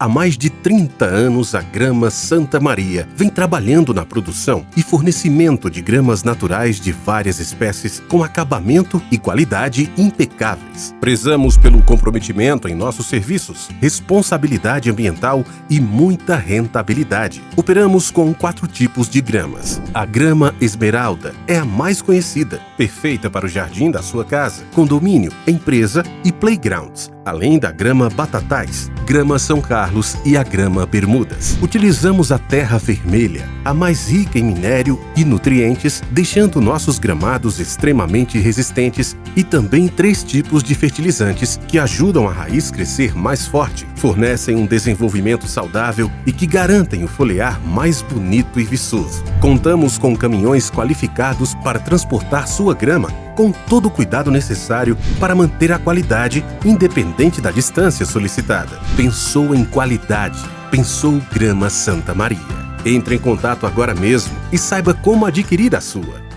Há mais de 30 anos, a Grama Santa Maria vem trabalhando na produção e fornecimento de gramas naturais de várias espécies com acabamento e qualidade impecáveis. Prezamos pelo comprometimento em nossos serviços, responsabilidade ambiental e muita rentabilidade. Operamos com quatro tipos de gramas. A grama esmeralda é a mais conhecida, perfeita para o jardim da sua casa, condomínio, empresa e playgrounds além da grama Batatais, grama São Carlos e a grama Bermudas. Utilizamos a terra vermelha, a mais rica em minério e nutrientes, deixando nossos gramados extremamente resistentes e também três tipos de fertilizantes que ajudam a raiz crescer mais forte, fornecem um desenvolvimento saudável e que garantem o foliar mais bonito e viçoso. Contamos com caminhões qualificados para transportar sua grama com todo o cuidado necessário para manter a qualidade independente da distância solicitada. Pensou em qualidade, pensou Grama Santa Maria. Entre em contato agora mesmo e saiba como adquirir a sua.